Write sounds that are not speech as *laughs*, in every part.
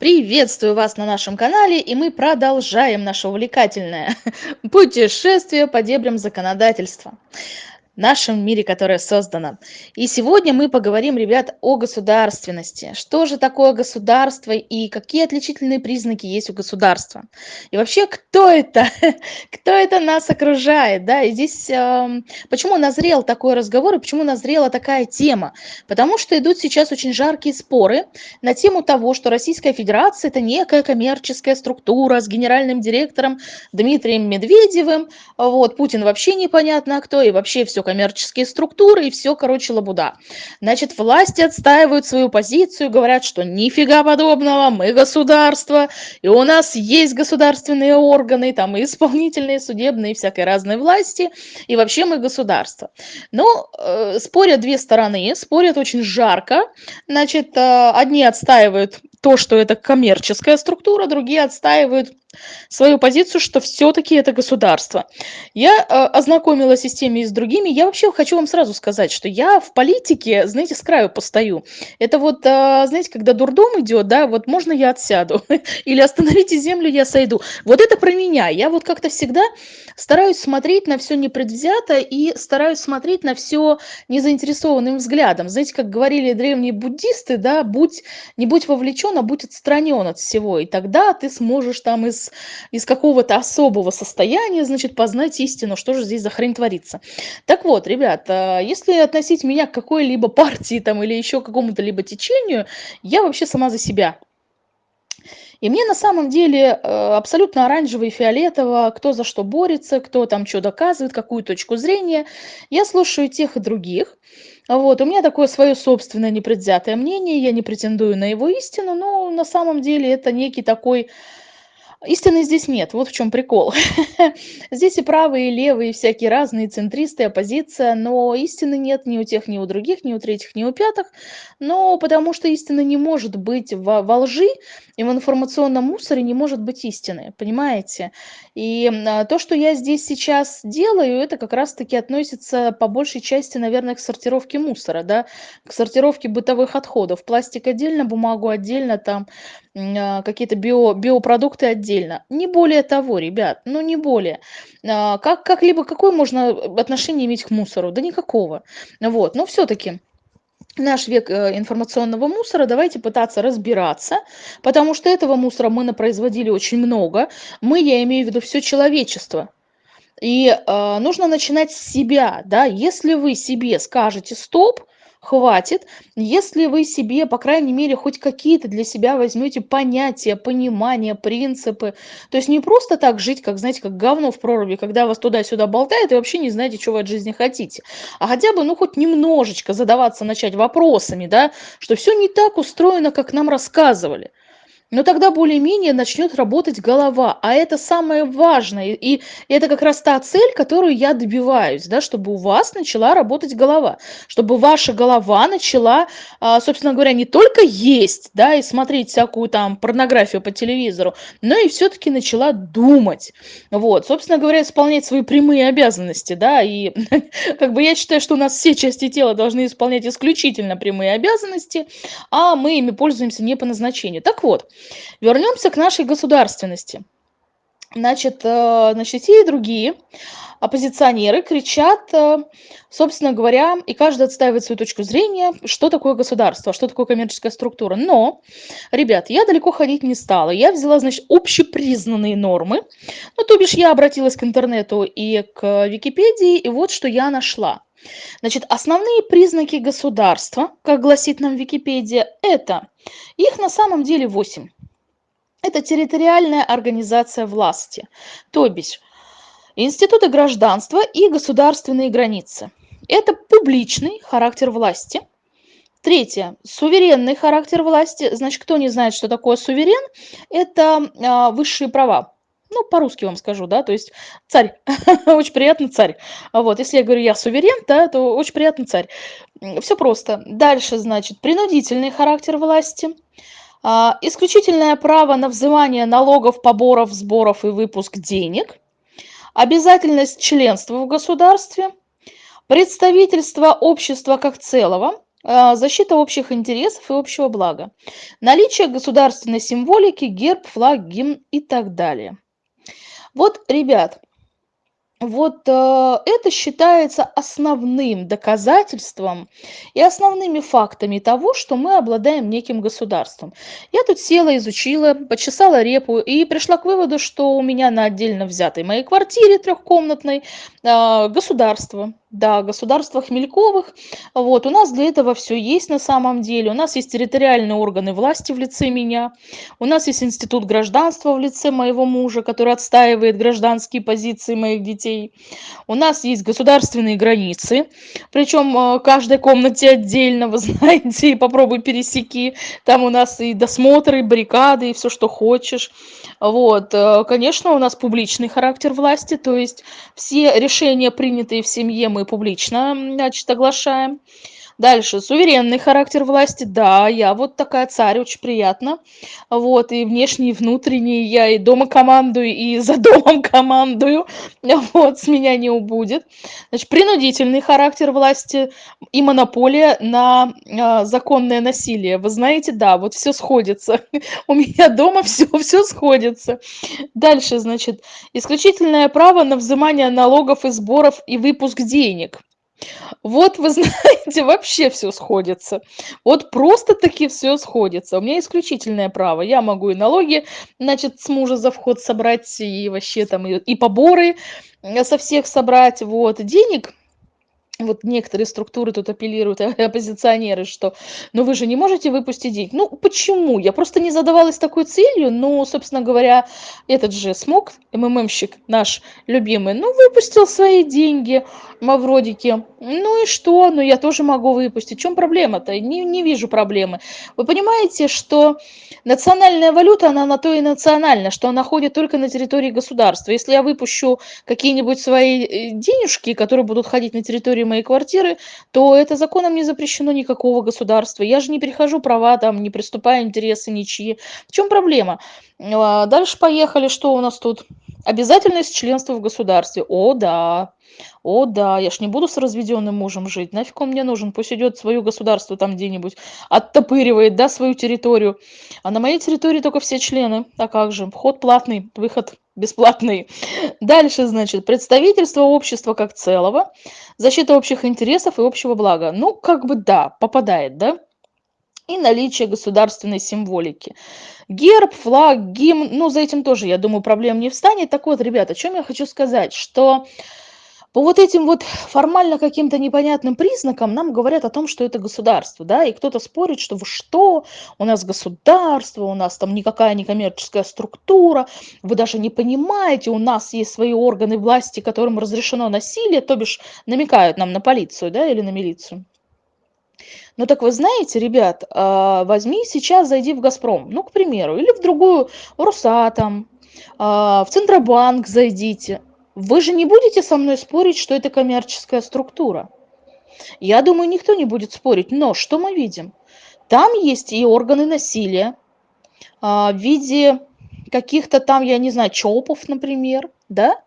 Приветствую вас на нашем канале, и мы продолжаем наше увлекательное *laughs* путешествие по дебрям законодательства нашем мире, которое создано. И сегодня мы поговорим, ребят, о государственности. Что же такое государство и какие отличительные признаки есть у государства? И вообще, кто это? *laughs* кто это нас окружает? Да? И здесь э, почему назрел такой разговор и почему назрела такая тема? Потому что идут сейчас очень жаркие споры на тему того, что Российская Федерация это некая коммерческая структура с генеральным директором Дмитрием Медведевым. Вот, Путин вообще непонятно кто, и вообще все коммерческие структуры и все, короче, лабуда. Значит, власти отстаивают свою позицию, говорят, что нифига подобного, мы государство, и у нас есть государственные органы, там и исполнительные, судебные, всякой разной власти, и вообще мы государство. Но э, спорят две стороны, спорят очень жарко. Значит, э, одни отстаивают то, что это коммерческая структура, другие отстаивают свою позицию, что все-таки это государство. Я э, ознакомилась и с теми, и с другими. Я вообще хочу вам сразу сказать, что я в политике, знаете, с краю постою. Это вот, э, знаете, когда дурдом идет, да, вот можно я отсяду, *laughs* или остановите землю, я сойду. Вот это про меня. Я вот как-то всегда стараюсь смотреть на все непредвзято и стараюсь смотреть на все незаинтересованным взглядом. Знаете, как говорили древние буддисты, да, будь, не будь вовлечен, а будь отстранен от всего, и тогда ты сможешь там из из, какого-то особого состояния, значит, познать истину, что же здесь за хрень творится. Так вот, ребята, если относить меня к какой-либо *laughs* партии там или еще какому-то либо течению, я вообще сама за себя. И мне на самом деле э, абсолютно оранжево и фиолетово, кто за что борется, кто там что доказывает, какую точку зрения. Я слушаю тех и других. Вот, у меня такое свое собственное непредвзятое мнение, я не претендую на его истину, но на самом деле это некий такой Истины здесь нет, вот в чем прикол. *laughs* Здесь и правые, и левые, и всякие разные, центристы, оппозиция, но истины нет ни у тех, ни у других, ни у третьих, ни у пятых. Но потому что истина не может быть во, во лжи, и в информационном мусоре не может быть истины, понимаете? И а, то, что я здесь сейчас делаю, это как раз-таки относится по большей части, наверное, к сортировке мусора, да, к сортировке бытовых отходов. Пластик отдельно, бумагу отдельно, там а, какие-то био, биопродукты отдельно. Не более того, ребят, ну не более. А, как, как-либо какое можно отношение иметь к мусору? Да никакого. Вот, но все-таки наш век э, информационного мусора, давайте пытаться разбираться, потому что этого мусора мы напроизводили очень много. Мы, я имею в виду все человечество. И э, нужно начинать с себя, да, если вы себе скажете стоп, хватит, если вы себе, по крайней мере, хоть какие-то для себя возьмете понятия, понимания, принципы. То есть не просто так жить, как, знаете, как говно в проруби, когда вас туда-сюда болтает и вообще не знаете, что вы от жизни хотите. А хотя бы, ну, хоть немножечко задаваться, начать вопросами, да, что все не так устроено, как нам рассказывали но тогда более-менее начнет работать голова. А это самое важное. И это как раз та цель, которую я добиваюсь, да, чтобы у вас начала работать голова. Чтобы ваша голова начала, а, собственно говоря, не только есть, да, и смотреть всякую там порнографию по телевизору, но и все-таки начала думать. Вот, собственно говоря, исполнять свои прямые обязанности, да, и *laughs* как бы я считаю, что у нас все части тела должны исполнять исключительно прямые обязанности, а мы ими пользуемся не по назначению. Так вот, Вернемся к нашей государственности. Значит, э, значит, и другие оппозиционеры кричат, э, собственно говоря, и каждый отстаивает свою точку зрения, что такое государство, что такое коммерческая структура. Но, ребят, я далеко ходить не стала. Я взяла, значит, общепризнанные нормы. Ну, то бишь, я обратилась к интернету и к Википедии, и вот что я нашла. Значит, основные признаки государства, как гласит нам Википедия, это, их на самом деле 8. Это территориальная организация власти, то бишь институты гражданства и государственные границы. Это публичный характер власти. Третье. Суверенный характер власти. Значит, кто не знает, что такое суверен, это а, высшие права ну, по-русски вам скажу, да, то есть царь, *laughs* очень приятно царь. Вот, если я говорю я суверен, да, то очень приятно царь. Все просто. Дальше, значит, принудительный характер власти, а, исключительное право на взимание налогов, поборов, сборов и выпуск денег, обязательность членства в государстве, представительство общества как целого, а, защита общих интересов и общего блага, наличие государственной символики, герб, флаг, гимн и так далее. Вот, ребят, вот э, это считается основным доказательством и основными фактами того, что мы обладаем неким государством. Я тут села, изучила, почесала репу и пришла к выводу, что у меня на отдельно взятой моей квартире трехкомнатной э, государство. Да, государство Хмельковых. Вот, у нас для этого все есть на самом деле. У нас есть территориальные органы власти в лице меня. У нас есть институт гражданства в лице моего мужа, который отстаивает гражданские позиции моих детей. У нас есть государственные границы, причем э, каждой комнате отдельно, вы *laughs* знаете, и попробуй пересеки. Там у нас и досмотры, и баррикады, и все, что хочешь. Вот, э, конечно, у нас публичный характер власти, то есть все решения, принятые в семье, мы публично, значит, оглашаем. Дальше, суверенный характер власти. Да, я вот такая царь, очень приятно. Вот, и внешний, и внутренний. Я и дома командую, и за домом *laughs* командую. Вот, с меня не убудет. Значит, принудительный характер власти и монополия на а, законное насилие. Вы знаете, да, вот все сходится. *laughs* У меня дома все, все сходится. Дальше, значит, исключительное право на взимание налогов и сборов и выпуск денег. Вот вы *laughs* знаете, вообще все сходится. Вот просто-таки все сходится. У меня исключительное право. Я могу и налоги, значит, с мужа за вход собрать, и вообще там и, и поборы э, со всех собрать. Вот. Денег вот некоторые структуры тут апеллируют, оппозиционеры, что ну вы же не можете выпустить деньги. Ну почему? Я просто не задавалась такой целью, но, собственно говоря, этот же смог, МММщик наш любимый, ну выпустил свои деньги, Мавродики. Ну и что? Ну я тоже могу выпустить. В чем проблема-то? Не, не вижу проблемы. Вы понимаете, что национальная валюта, она на то и национальна, что она ходит только на территории государства. Если я выпущу какие-нибудь свои э, денежки, которые будут ходить на территории моей квартиры, то это законом не запрещено никакого государства. Я же не перехожу права, там, не приступаю интересы ничьи. В чем проблема? А, дальше поехали. Что у нас тут? Обязательность членства в государстве. О, да. О да, я ж не буду с разведенным мужем жить. Нафиг он мне нужен? Пусть идет свое государство там где-нибудь, оттопыривает, да, свою территорию. А на моей территории только все члены. А как же? Вход платный, выход бесплатный. Дальше, значит, представительство общества как целого, защита общих интересов и общего блага. Ну, как бы да, попадает, да? И наличие государственной символики. Герб, флаг, гимн, ну, за этим тоже, я думаю, проблем не встанет. Так вот, ребята, о чем я хочу сказать, что по вот этим вот формально каким-то непонятным признакам нам говорят о том, что это государство, да, и кто-то спорит, что вы что, у нас государство, у нас там никакая не коммерческая структура, вы даже не понимаете, у нас есть свои органы власти, которым разрешено насилие, то бишь намекают нам на полицию, да, или на милицию. Ну так вы знаете, ребят, а, возьми сейчас, зайди в «Газпром», ну, к примеру, или в другую, в «Росатом», а, в Центробанк зайдите, вы же не будете со мной спорить, что это коммерческая структура? Я думаю, никто не будет спорить. Но что мы видим? Там есть и органы насилия а, в виде каких-то там, я не знаю, ЧОПов, например, да?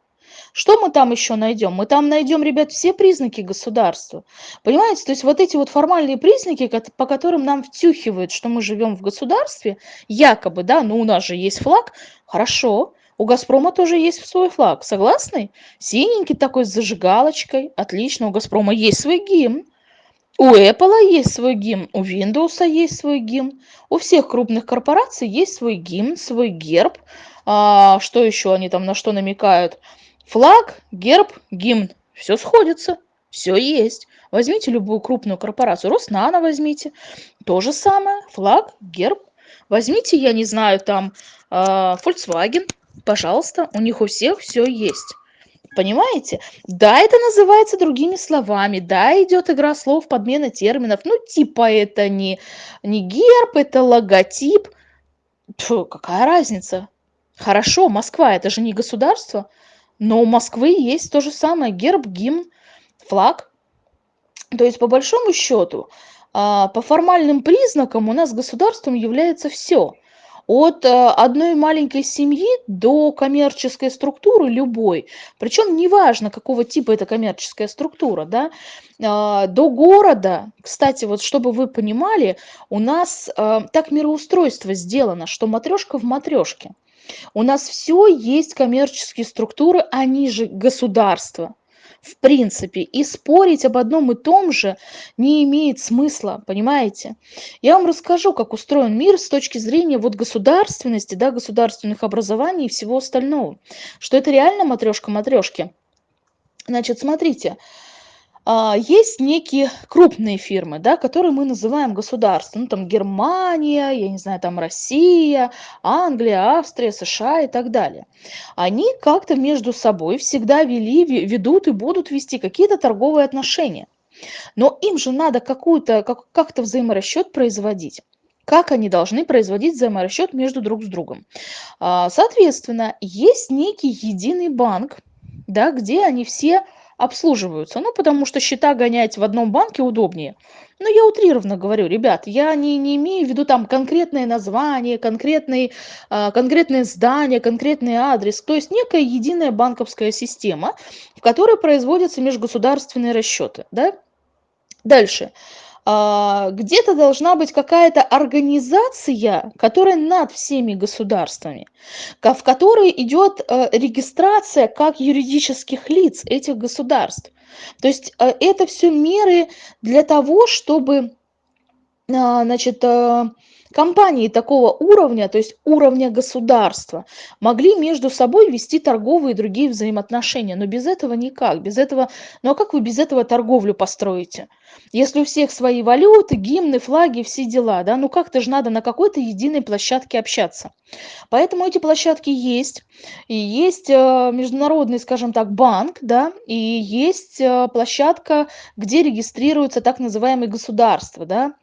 Что мы там еще найдем? Мы там найдем, ребят, все признаки государства. Понимаете, то есть вот эти вот формальные признаки, по которым нам втюхивают, что мы живем в государстве, якобы, да, ну у нас же есть флаг, хорошо, у «Газпрома» тоже есть свой флаг. Согласны? Синенький такой с зажигалочкой. Отлично, у «Газпрома» есть свой гимн. У Apple есть свой гимн, у Windows есть свой гимн. У всех крупных корпораций есть свой гимн, свой герб. А, что еще они там на что намекают? Флаг, герб, гимн. Все сходится, все есть. Возьмите любую крупную корпорацию. Роснано возьмите. То же самое. Флаг, герб. Возьмите, я не знаю, там э, Volkswagen пожалуйста, у них у всех все есть. Понимаете? Да, это называется другими словами, да, идет игра слов, подмена терминов, ну, типа это не, не герб, это логотип. Фу, какая разница? Хорошо, Москва, это же не государство, но у Москвы есть то же самое, герб, гимн, флаг. То есть, по большому счету, а, по формальным признакам у нас государством является все. От э, одной маленькой семьи до коммерческой структуры любой, причем неважно, какого типа эта коммерческая структура, да, а, до города, кстати, вот чтобы вы понимали, у нас э, так мироустройство сделано, что матрешка в матрешке. У нас все есть коммерческие структуры, они же государство в принципе. И спорить об одном и том же не имеет смысла, понимаете? Я вам расскажу, как устроен мир с точки зрения вот государственности, да, государственных образований и всего остального. Что это реально матрешка матрешки. Значит, смотрите, есть некие крупные фирмы, да, которые мы называем государством. Ну, там Германия, я не знаю, там Россия, Англия, Австрия, США и так далее. Они как-то между собой всегда вели, ведут и будут вести какие-то торговые отношения. Но им же надо какую-то, как, как-то взаиморасчет производить как они должны производить взаиморасчет между друг с другом. А, соответственно, есть некий единый банк, да, где они все обслуживаются. Ну, потому что счета гонять в одном банке удобнее. Но я утрированно говорю, ребят, я не, не имею в виду там конкретное название, конкретный, э, конкретное здание, конкретный адрес. То есть некая единая банковская система, в которой производятся межгосударственные расчеты. Да? Дальше. А, где-то должна быть какая-то организация, которая над всеми государствами, в которой идет э, регистрация как юридических лиц этих государств. То есть э, это все меры для того, чтобы а, значит, э, компании такого уровня, то есть уровня государства, могли между собой вести торговые и другие взаимоотношения. Но без этого никак. Без этого, ну а как вы без этого торговлю построите? Если у всех свои валюты, гимны, флаги, все дела, да, ну как-то же надо на какой-то единой площадке общаться. Поэтому эти площадки есть. И есть э, международный, скажем так, банк, да, и есть э, площадка, где регистрируются так называемые государства, да.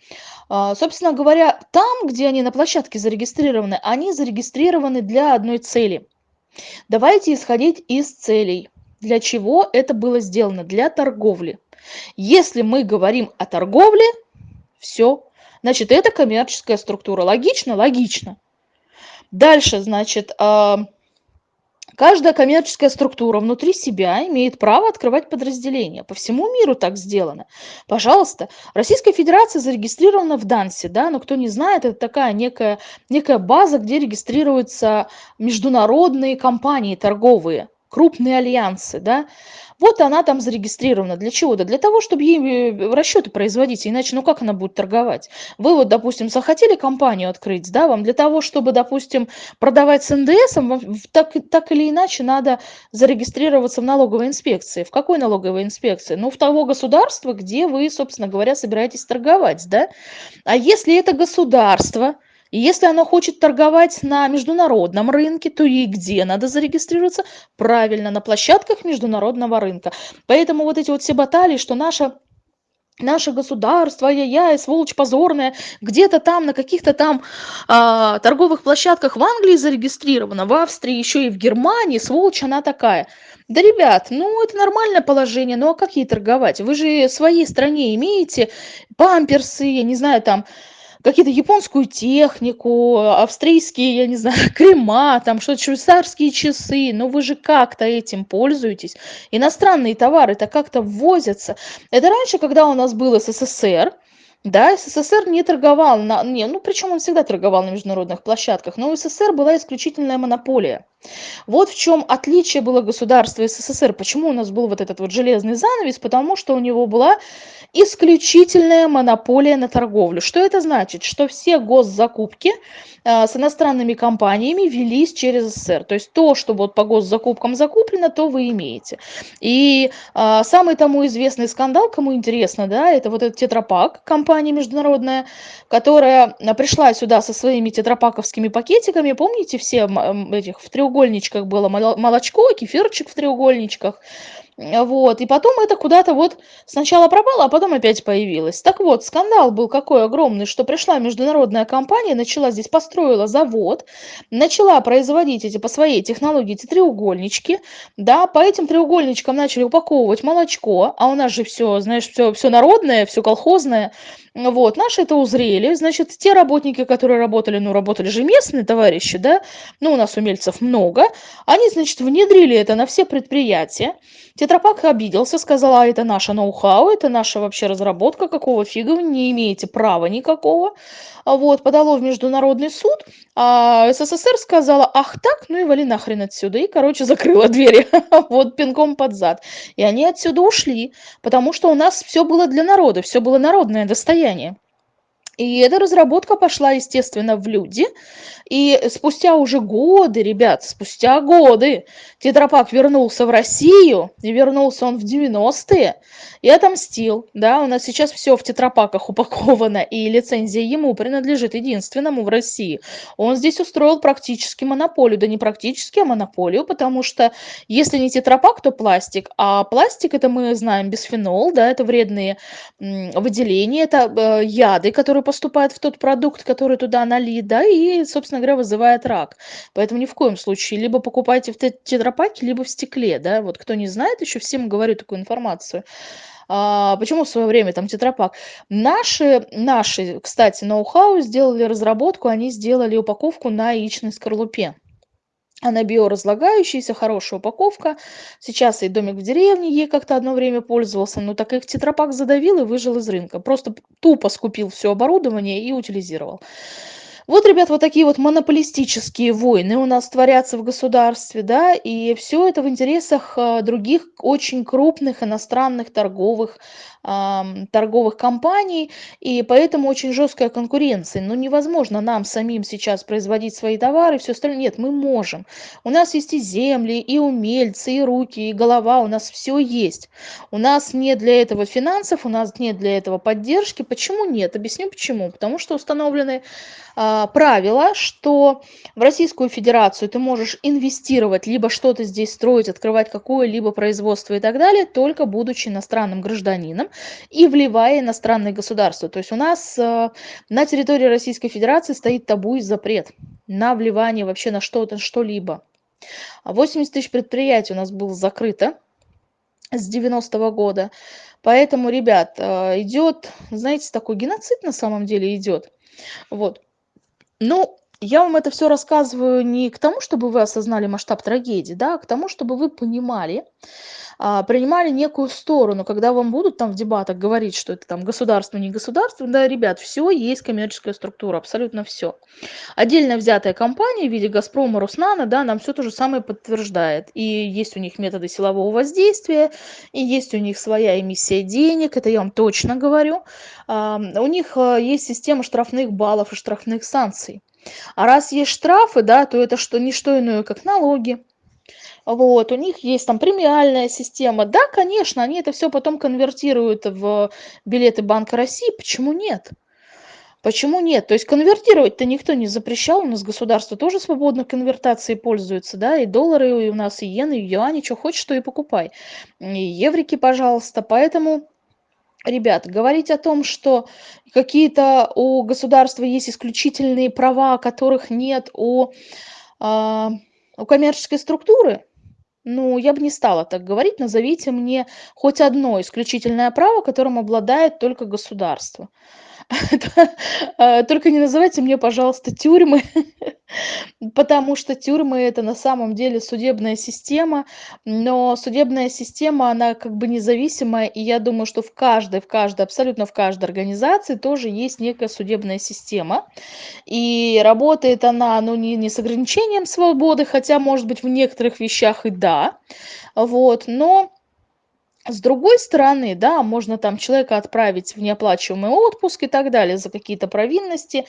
А, собственно говоря, там, где они на площадке зарегистрированы, они зарегистрированы для одной цели. Давайте исходить из целей. Для чего это было сделано? Для торговли. Если мы говорим о торговле, все, значит, это коммерческая структура. Логично? Логично. Дальше, значит, а, Каждая коммерческая структура внутри себя имеет право открывать подразделения. По всему миру так сделано. Пожалуйста, Российская Федерация зарегистрирована в Дансе, да, но кто не знает, это такая некая, некая база, где регистрируются международные компании торговые, крупные альянсы, да. Вот она там зарегистрирована. Для чего? Да для того, чтобы ей э, расчеты производить, иначе ну как она будет торговать? Вы вот, допустим, захотели компанию открыть, да, вам для того, чтобы, допустим, продавать с НДСом, так, так или иначе надо зарегистрироваться в налоговой инспекции. В какой налоговой инспекции? Ну, в того государства, где вы, собственно говоря, собираетесь торговать, да? А если это государство, и если оно хочет торговать на международном рынке, то ей где надо зарегистрироваться? Правильно, на площадках международного рынка. Поэтому вот эти вот все баталии, что наша наше государство, ай-яй-яй, сволочь позорная, где-то там на каких-то там а, торговых площадках в Англии зарегистрирована, в Австрии, еще и в Германии, сволочь она такая. Да, ребят, ну это нормальное положение, ну а как ей торговать? Вы же в своей стране имеете памперсы, я не знаю, там какие-то японскую технику, австрийские, я не знаю, *laughs* крема, там что-то швейцарские часы, но вы же как-то этим пользуетесь. Иностранные товары-то как-то ввозятся. Это раньше, когда у нас был СССР, да, СССР не торговал, на, не, ну причем он всегда торговал на международных площадках, но у СССР была исключительная монополия. Вот в чем отличие было государства СССР. Почему у нас был вот этот вот железный занавес? Потому что у него была исключительная монополия на торговлю. Что это значит? Что все госзакупки э, с иностранными компаниями велись через СССР. То есть то, что вот по госзакупкам закуплено, то вы имеете. И э, самый тому известный скандал, кому интересно, да, это вот этот тетрапак, компания международная, которая пришла сюда со своими тетрапаковскими пакетиками. Помните все этих в треугольничках было молочко, кефирчик в треугольничках. Вот, и потом это куда-то вот сначала пропало, а потом опять появилось. Так вот, скандал был какой огромный, что пришла международная компания, начала здесь, построила завод, начала производить эти по своей технологии эти треугольнички, да, по этим треугольничкам начали упаковывать молочко, а у нас же все, знаешь, все, все народное, все колхозное, вот, наши это узрели, значит, те работники, которые работали, ну, работали же местные товарищи, да, ну, у нас умельцев много, они, значит, внедрили это на все предприятия. Тетрапак обиделся, сказал, а это наша ноу-хау, это наша вообще разработка, какого фига вы не имеете права никакого. А вот, подало в международный суд, а СССР сказала, ах так, ну и вали нахрен отсюда. И, короче, *laughs* закрыла двери, вот, пинком под зад. И они отсюда ушли, потому что у нас все было для народа, все было народное достояние. И эта разработка пошла, естественно, в люди. И спустя уже годы, ребят, спустя годы Тетрапак вернулся в Россию, и вернулся он в 90-е, и отомстил. Да, у нас сейчас все в тетрапаках упаковано, и лицензия ему принадлежит единственному в России. Он здесь устроил практически монополию, да не практически, а монополию, потому что если не тетрапак, то пластик. А пластик, это мы знаем, бисфенол, да, это вредные выделения, это э, яды, которые поступают в тот продукт, который туда налит, да, и, собственно говоря, вызывает рак. Поэтому ни в коем случае либо покупайте в тетрапаке, либо в стекле, да, вот кто не знает, еще всем говорю такую информацию. А, почему в свое время там тетрапак? Наши, наши, кстати, ноу-хау сделали разработку, они сделали упаковку на яичной скорлупе. Она биоразлагающаяся, хорошая упаковка. Сейчас и домик в деревне ей как-то одно время пользовался, но так их тетрапак задавил и выжил из рынка. Просто тупо скупил все оборудование и утилизировал. Вот, ребят, вот такие вот монополистические войны у нас творятся в государстве, да, и все это в интересах а, других очень крупных иностранных торговых торговых компаний, и поэтому очень жесткая конкуренция. Но невозможно нам самим сейчас производить свои товары, все остальное. Нет, мы можем. У нас есть и земли, и умельцы, и руки, и голова, у нас все есть. У нас нет для этого финансов, у нас нет для этого поддержки. Почему нет? Объясню почему. Потому что установлены а, правила, что в Российскую Федерацию ты можешь инвестировать, либо что-то здесь строить, открывать какое-либо производство и так далее, только будучи иностранным гражданином и вливая иностранные государства. То есть у нас э, на территории Российской Федерации стоит табу и запрет на вливание вообще на что-то, что-либо. 80 тысяч предприятий у нас было закрыто с 90-го года. Поэтому, ребят, э, идет, знаете, такой геноцид на самом деле идет. Вот. Ну, я вам это все рассказываю не к тому, чтобы вы осознали масштаб трагедии, да, а к тому, чтобы вы понимали, а, принимали некую сторону, когда вам будут там в дебатах говорить, что это там государство, не государство, да, ребят, все есть коммерческая структура, абсолютно все. Отдельно взятая компания в виде Газпрома, Руснана, да, нам все то же самое подтверждает. И есть у них методы силового воздействия, и есть у них своя эмиссия денег, это я вам точно говорю. У них а, есть система штрафных баллов и штрафных санкций. А раз есть штрафы, да, то это что, не что иное, как налоги, вот, у них есть там премиальная система. Да, конечно, они это все потом конвертируют в билеты Банка России. Почему нет? Почему нет? То есть конвертировать-то никто не запрещал, у нас государство тоже свободно конвертацией пользуется, да, и доллары и у нас, и иены, и юани, что хочешь, то и покупай. И еврики, пожалуйста. Поэтому, ребят, говорить о том, что какие-то у государства есть исключительные права, которых нет у, а, у коммерческой структуры, ну, я бы не стала так говорить. Назовите мне хоть одно исключительное право, которым обладает только государство. *laughs* Э, только не называйте мне, пожалуйста, тюрьмы, *laughs* потому что тюрьмы это на самом деле судебная система, но судебная система, она как бы независимая, и я думаю, что в каждой, в каждой, абсолютно в каждой организации тоже есть некая судебная система, и работает она, ну, не, не с ограничением свободы, хотя, может быть, в некоторых вещах и да, вот, но с другой стороны, да, можно там человека отправить в неоплачиваемый отпуск и так далее за какие-то провинности.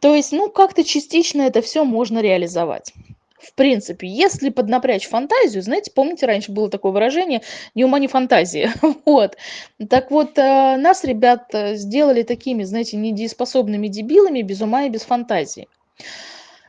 То есть, ну, как-то частично это все можно реализовать. В принципе, если поднапрячь фантазию, знаете, помните, раньше было такое выражение «ни ума, ни фантазии». *laughs* вот. Так вот, э, нас, ребят, сделали такими, знаете, недееспособными дебилами без ума и без фантазии.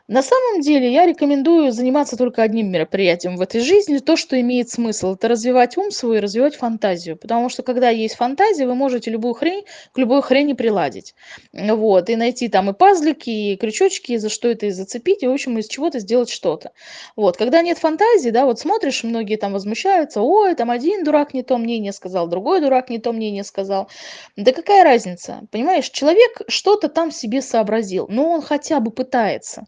На самом деле я рекомендую заниматься только одним мероприятием в этой жизни, то, что имеет смысл. Это развивать ум свой и развивать фантазию. Потому что когда есть фантазия, вы можете любую хрень к любой хрени приладить. Вот. И найти там и пазлики, и крючочки, и за что это и зацепить, и, в общем, из чего-то сделать что-то. Вот. Когда нет фантазии, да, вот смотришь, многие там возмущаются, ой, там один дурак не то мнение сказал, другой дурак не то мнение сказал. Да какая разница? Понимаешь, человек что-то там себе сообразил, но он хотя бы пытается.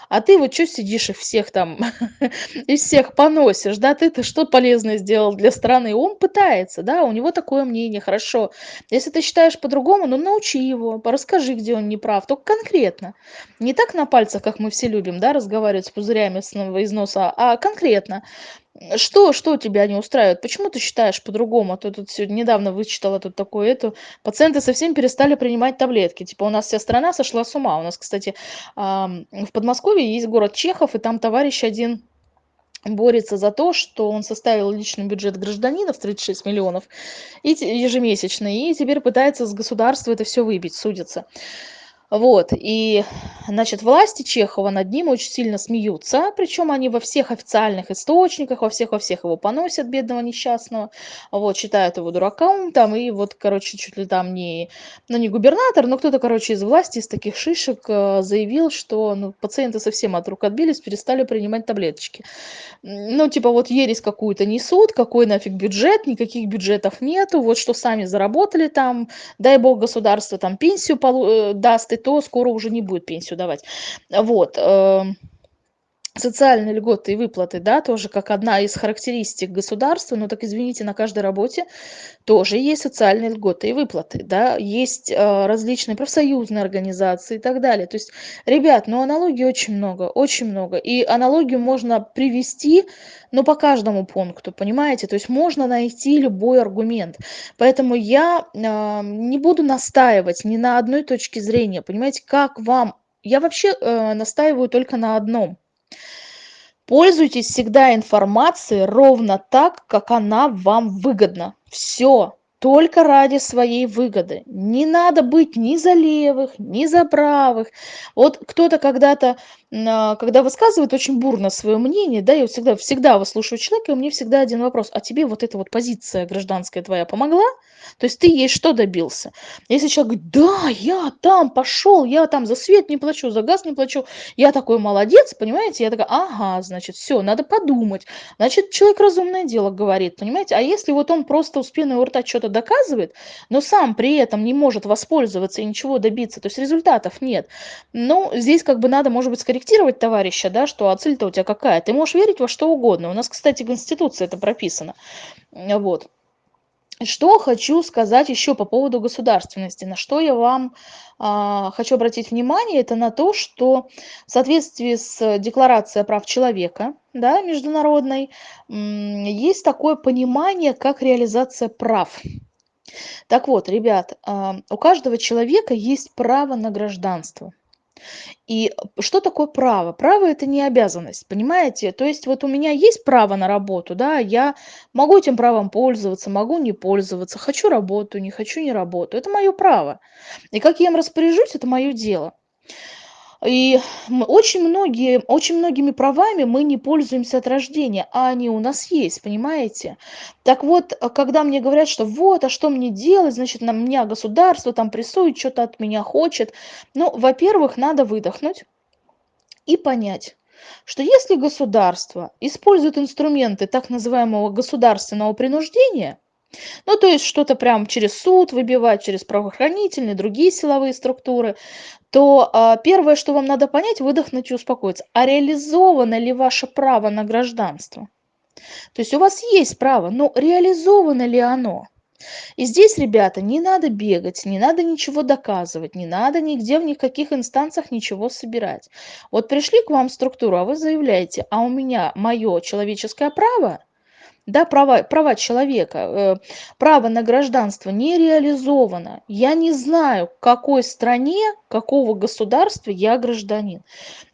А ты вот что сидишь и всех там, *laughs* и всех поносишь, да, ты-то что полезное сделал для страны? Он пытается, да, у него такое мнение, хорошо. Если ты считаешь по-другому, ну научи его, расскажи, где он не прав, только конкретно. Не так на пальцах, как мы все любим, да, разговаривать с пузырями из носа, а конкретно. Что, что тебя не устраивает? Почему ты считаешь по-другому? А то тут сегодня недавно вычитала тут такое, это пациенты совсем перестали принимать таблетки. Типа у нас вся страна сошла с ума. У нас, кстати, в Подмосковье есть город Чехов, и там товарищ один борется за то, что он составил личный бюджет гражданина в 36 миллионов и ежемесячный, и теперь пытается с государства это все выбить, судится. Вот, и, значит, власти Чехова над ним очень сильно смеются, причем они во всех официальных источниках, во всех, во всех его поносят, бедного несчастного, вот, считают его дураком, там, и вот, короче, чуть ли там не, ну, не губернатор, но кто-то, короче, из власти, из таких шишек э, заявил, что, ну, пациенты совсем от рук отбились, перестали принимать таблеточки. Ну, типа, вот ересь какую-то несут, какой нафиг бюджет, никаких бюджетов нету, вот что сами заработали там, дай бог государство там пенсию э, даст и то скоро уже не будет пенсию давать. Вот. Социальные льготы и выплаты, да, тоже как одна из характеристик государства, но так извините, на каждой работе тоже есть социальные льготы и выплаты, да, есть э, различные профсоюзные организации и так далее. То есть, ребят, ну аналогий очень много, очень много. И аналогию можно привести, ну по каждому пункту, понимаете? То есть можно найти любой аргумент. Поэтому я э, не буду настаивать ни на одной точке зрения, понимаете, как вам... Я вообще э, настаиваю только на одном – Пользуйтесь всегда информацией ровно так, как она вам выгодна. Все только ради своей выгоды. Не надо быть ни за левых, ни за правых. Вот кто-то когда-то, а, когда высказывает очень бурно свое мнение, да, я всегда, всегда выслушиваю человека, и у меня всегда один вопрос. А тебе вот эта вот позиция гражданская твоя помогла? То есть ты ей что добился? Если человек говорит, да, я там пошел, я там за свет не плачу, за газ не плачу, я такой молодец, понимаете? Я такая, ага, значит, все, надо подумать. Значит, человек разумное дело говорит, понимаете? А если вот он просто у спины у рта что-то доказывает, но сам при этом не может воспользоваться и ничего добиться, то есть результатов нет. Ну, здесь как бы надо, может быть, скорректировать товарища, да, что а цель-то у тебя какая? Ты можешь верить во что угодно. У нас, кстати, в Конституции это прописано. Вот. Что хочу сказать еще по поводу государственности, на что я вам а, хочу обратить внимание, это на то, что в соответствии с Декларацией прав человека, да, международной, есть такое понимание, как реализация прав. Так вот, ребят, а, у каждого человека есть право на гражданство. И что такое право? Право это не обязанность, понимаете? То есть вот у меня есть право на работу, да, я могу этим правом пользоваться, могу не пользоваться, хочу работу, не хочу не работу. Это мое право. И как я им распоряжусь, это мое дело. И очень многие, очень многими правами мы не пользуемся от рождения, а они у нас есть, понимаете? Так вот, э, когда мне говорят, что вот, а что мне делать, значит, на меня государство там прессует, что-то от меня хочет. Ну, во-первых, надо выдохнуть и понять, что если государство использует инструменты так называемого государственного принуждения, ну, то есть что-то прям через суд выбивать, через правоохранительные, другие силовые структуры, то а, первое, что вам надо понять, выдохнуть и успокоиться. А реализовано ли ваше право на гражданство? То есть у вас есть право, но реализовано ли оно? И здесь, ребята, не надо бегать, не надо ничего доказывать, не надо нигде в никаких инстанциях ничего собирать. Вот пришли к вам структуру, а вы заявляете, а у меня мое человеческое право – да, права, права человека, э, право на гражданство не реализовано. Я не знаю, какой стране, какого государства я гражданин.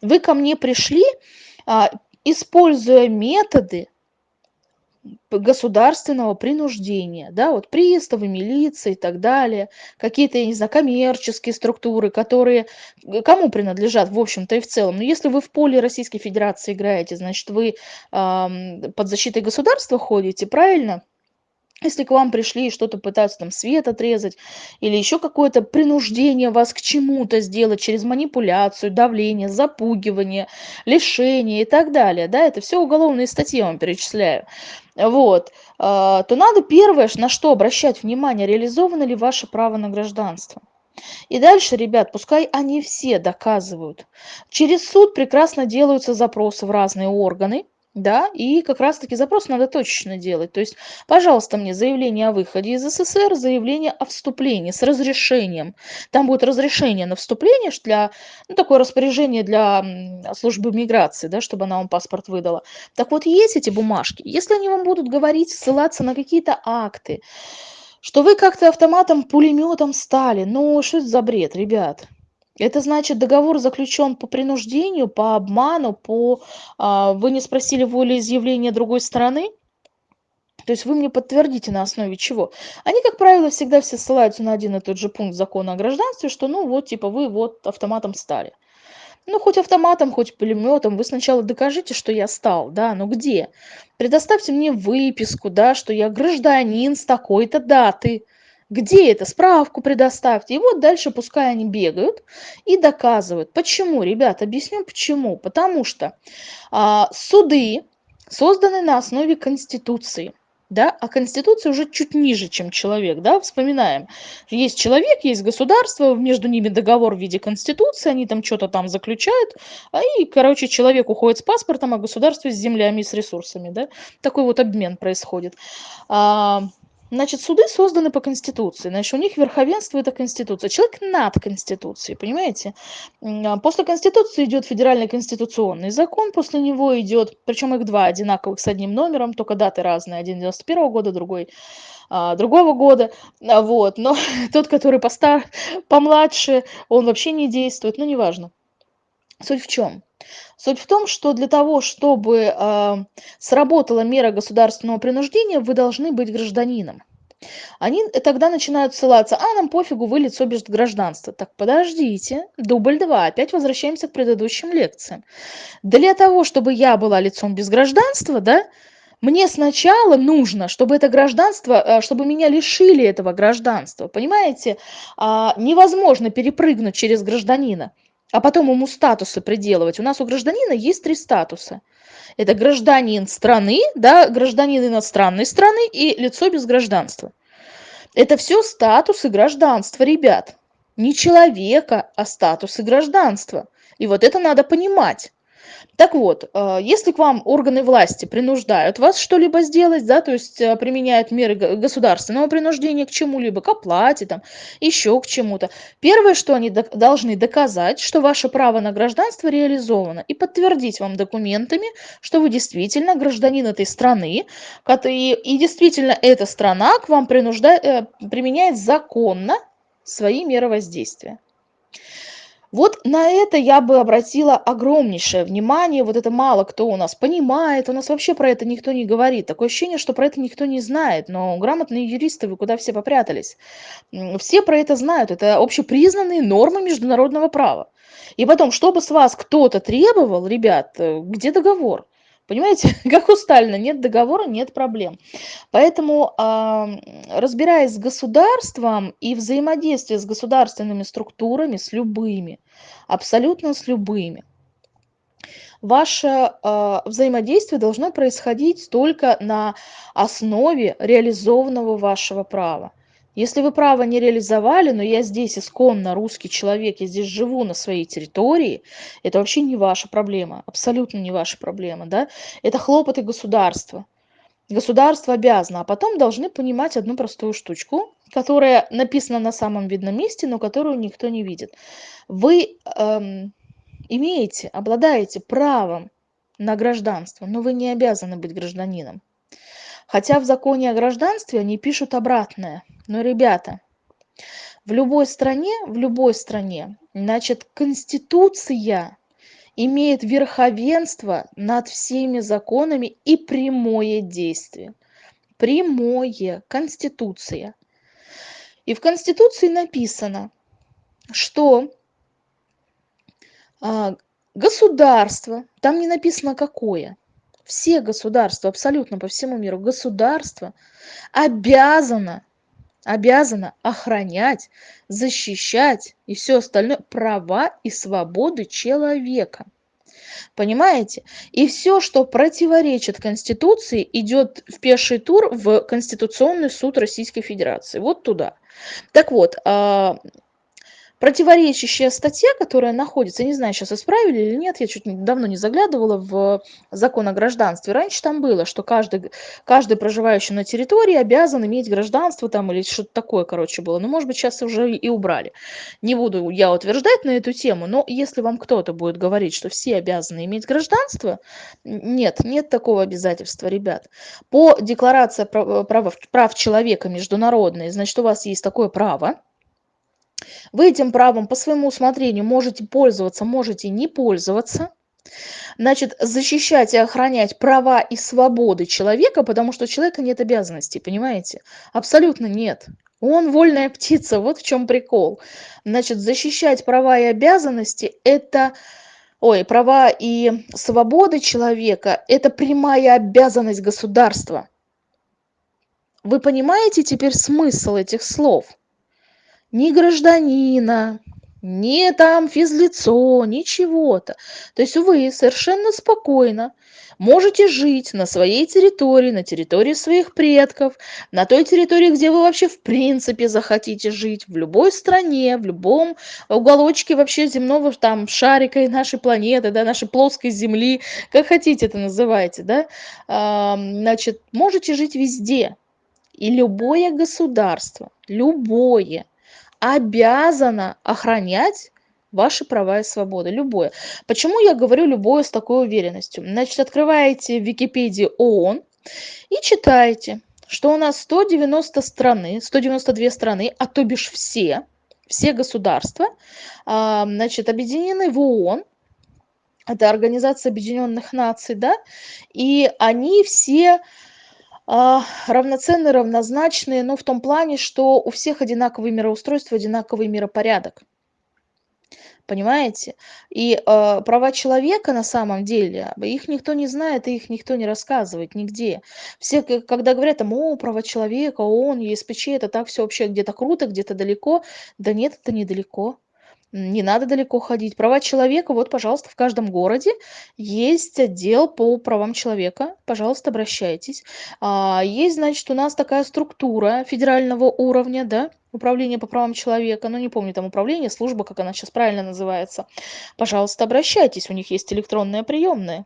Вы ко мне пришли, а, используя методы, государственного принуждения, да, вот приставы, милиции и так далее, какие-то, я не знаю, коммерческие структуры, которые кому принадлежат, в общем-то и в целом. Но если вы в поле Российской Федерации играете, значит, вы э, под защитой государства ходите, правильно? Если к вам пришли и что-то пытаются там свет отрезать или еще какое-то принуждение вас к чему-то сделать через манипуляцию, давление, запугивание, лишение и так далее, да, это все уголовные статьи я вам перечисляю, вот, а, то надо первое, на что обращать внимание, реализовано ли ваше право на гражданство. И дальше, ребят, пускай они все доказывают. Через суд прекрасно делаются запросы в разные органы, да, и как раз-таки запрос надо точечно делать. То есть, пожалуйста, мне заявление о выходе из СССР, заявление о вступлении с разрешением. Там будет разрешение на вступление для, ну, такое распоряжение для службы миграции, да, чтобы она вам паспорт выдала. Так вот, есть эти бумажки. Если они вам будут говорить, ссылаться на какие-то акты, что вы как-то автоматом, пулеметом стали, ну, что это за бред, ребят? Это значит, договор заключен по принуждению, по обману, по а, вы не спросили волеизъявления другой стороны. То есть вы мне подтвердите на основе чего. Они, как правило, всегда все ссылаются на один и тот же пункт закона о гражданстве, что ну вот, типа, вы вот автоматом стали. Ну, хоть автоматом, хоть пулеметом, вы сначала докажите, что я стал, да, но где? Предоставьте мне выписку, да, что я гражданин с такой-то даты. Где это? Справку предоставьте. И вот дальше пускай они бегают и доказывают. Почему, ребят? Объясню почему. Потому что а, суды созданы на основе Конституции. Да? А Конституция уже чуть ниже, чем человек. Да? Вспоминаем. Есть человек, есть государство, между ними договор в виде Конституции, они там что-то там заключают, а и, короче, человек уходит с паспортом, а государство с землями и с ресурсами. Да? Такой вот обмен происходит. А, Значит, суды созданы по Конституции. Значит, у них верховенство – это Конституция. Человек над Конституцией, понимаете? А после Конституции идет федеральный конституционный закон, после него идет, причем их два одинаковых с одним номером, только даты разные. Один 91 -го года, другой а, другого года. А, вот. Но *laughs* тот, который постар, помладше, он вообще не действует, ну, неважно. Суть в чем? Суть в том, что для того, чтобы э, сработала мера государственного принуждения, вы должны быть гражданином. Они тогда начинают ссылаться, а нам пофигу, вы лицо без гражданства. Так подождите, дубль два, опять возвращаемся к предыдущим лекциям. Для того, чтобы я была лицом без гражданства, да, мне сначала нужно, чтобы это гражданство, э, чтобы меня лишили этого гражданства. Понимаете, а, невозможно перепрыгнуть через гражданина а потом ему статусы приделывать. У нас у гражданина есть три статуса. Это гражданин страны, да, гражданин иностранной страны и лицо без гражданства. Это все статусы гражданства, ребят. Не человека, а статусы гражданства. И вот это надо понимать. Так вот, э, если к вам органы власти принуждают вас что-либо сделать, да, то есть э, применяют меры государственного принуждения к чему-либо, к оплате, там, еще к чему-то, первое, что они должны доказать, что ваше право на гражданство реализовано, и подтвердить вам документами, что вы действительно гражданин этой страны, и, действительно эта страна к вам принуждает, э, применяет законно свои меры воздействия. Вот на это я бы обратила огромнейшее внимание. Вот это мало кто у нас понимает. У нас вообще про это никто не говорит. Такое ощущение, что про это никто не знает. Но грамотные юристы, вы куда все попрятались? Все про это знают. Это общепризнанные нормы международного права. И потом, чтобы с вас кто-то требовал, ребят, э, где договор? Понимаете, *laughs* как у Сталина, нет договора, нет проблем. Поэтому, разбираясь с государством и взаимодействие с государственными структурами, с любыми, абсолютно с любыми, ваше а, взаимодействие должно происходить только на основе реализованного вашего права. Если вы право не реализовали, но я здесь исконно русский человек, я здесь живу на своей территории, это вообще не ваша проблема, абсолютно не ваша проблема, да? Это хлопоты государства. Государство обязано, а потом должны понимать одну простую штучку, которая написана на самом видном месте, но которую никто не видит. Вы эм, имеете, обладаете правом на гражданство, но вы не обязаны быть гражданином. Хотя в законе о гражданстве они пишут обратное. Но, ребята, в любой стране, в любой стране, значит, Конституция имеет верховенство над всеми законами и прямое действие. Прямое. Конституция. И в Конституции написано, что а, государство, там не написано какое, все государства, абсолютно по всему миру, государство обязано, обязано охранять, защищать и все остальное права и свободы человека. Понимаете? И все, что противоречит Конституции, идет в пеший тур в Конституционный суд Российской Федерации. Вот туда. Так вот, а, противоречащая статья, которая находится, не знаю, сейчас исправили или нет, я чуть давно не заглядывала в закон о гражданстве. Раньше там было, что каждый, каждый проживающий на территории обязан иметь гражданство там или что-то такое, короче, было. Но, может быть, сейчас уже и убрали. Не буду я утверждать на эту тему, но если вам кто-то будет говорить, что все обязаны иметь гражданство, нет, нет такого обязательства, ребят. По декларации прав, прав человека международной, значит, у вас есть такое право, вы этим правом по своему усмотрению можете пользоваться, можете не пользоваться. Значит, защищать и охранять права и свободы человека, потому что у человека нет обязанностей, понимаете? Абсолютно нет. Он вольная птица, вот в чем прикол. Значит, защищать права и обязанности – это ой, права и свободы человека – это прямая обязанность государства. Вы понимаете теперь смысл этих слов? Ни гражданина, ни там физлицо, ничего-то. То есть вы совершенно спокойно можете жить на своей территории, на территории своих предков, на той территории, где вы вообще в принципе захотите жить, в любой стране, в любом уголочке вообще земного там шарика и нашей планеты, да, нашей плоской земли, как хотите это называйте, да, а, значит, можете жить везде. И любое государство, любое, обязана охранять ваши права и свободы, любое. Почему я говорю любое с такой уверенностью? Значит, открываете в Википедии ООН и читаете, что у нас 190 страны, 192 страны, а то бишь все, все государства, а, значит, объединены в ООН, это Организация Объединенных Наций, да, и они все а, равноценные, равнозначные, но в том плане, что у всех одинаковое мироустройство, одинаковый миропорядок. Понимаете? И э, права человека на самом деле, их никто не знает, и их никто не рассказывает нигде. Все, когда говорят, там, о, права человека, ООН, ЕСПЧ, это так все вообще где-то круто, где-то далеко. Да нет, это недалеко не надо далеко ходить. Права человека, вот, пожалуйста, в каждом городе есть отдел по правам человека, пожалуйста, обращайтесь. А, есть, значит, у нас такая структура федерального уровня, да, управление по правам человека, ну, не помню, там управление, служба, как она сейчас правильно называется. Пожалуйста, обращайтесь, у них есть электронные приемные.